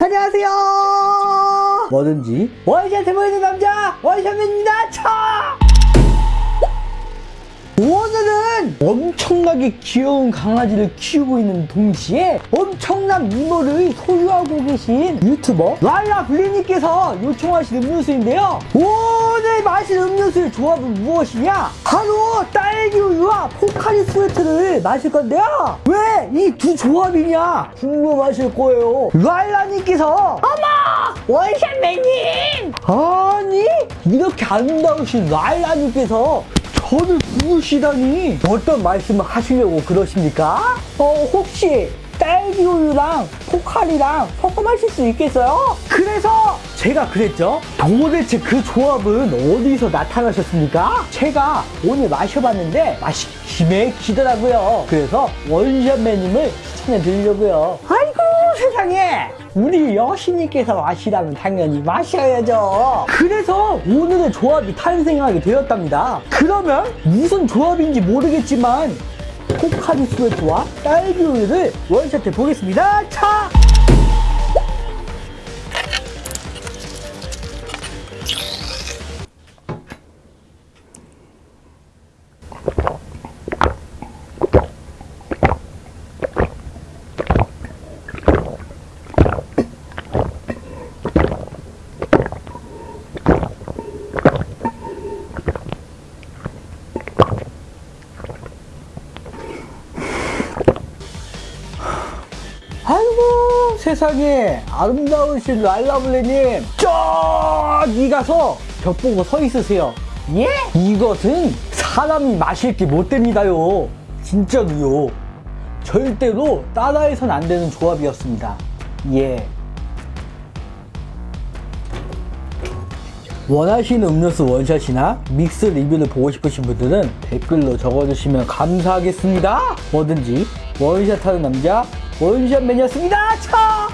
안녕하세요. 뭐든지 원샷해 보이는 남자 원 엄청나게 귀여운 강아지를 키우고 있는 동시에 엄청난 미모를 소유하고 계신 유튜버 랄라블리님께서 요청하신 음료수인데요. 오늘 마실 음료수의 조합은 무엇이냐? 바로 딸기 우유와 포카리 스웨트를 마실 건데요. 왜 이 두 조합이냐? 궁금하실 거예요. 랄라님께서 어머! 원샷맨님! 아니 이렇게 아름다우신 랄라님께서 저를 부르시다니 어떤 말씀을 하시려고 그러십니까? 어 혹시 딸기 우유랑 포카리랑 섞어 마실 수 있겠어요? 그래서 제가 그랬죠 도대체 그 조합은 어디서 나타나셨습니까? 제가 오늘 마셔봤는데 맛이 기맥히더라고요 그래서 원샷맨님을 추천해 드리려고요 아이고 세상에 우리 여신님께서 마시라면 당연히 마셔야죠. 그래서 오늘의 조합이 탄생하게 되었답니다. 그러면 무슨 조합인지 모르겠지만 포카리 스웨트와 딸기 우유를 원샷해 보겠습니다. 차! 세상에 아름다우신 랄라블레님 저기 가서 벽 보고 서 있으세요. 예? 이것은 사람이 마실 게 못 됩니다요. 진짜로요. 절대로 따라해선 안 되는 조합이었습니다. 예. 원하시는 음료수 원샷이나 믹스 리뷰를 보고 싶으신 분들은 댓글로 적어주시면 감사하겠습니다. 뭐든지 원샷하는 남자 원샷 맨이었습니다. 차!